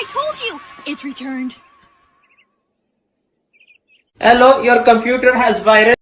I told you! It's returned. Hello, your computer has virus.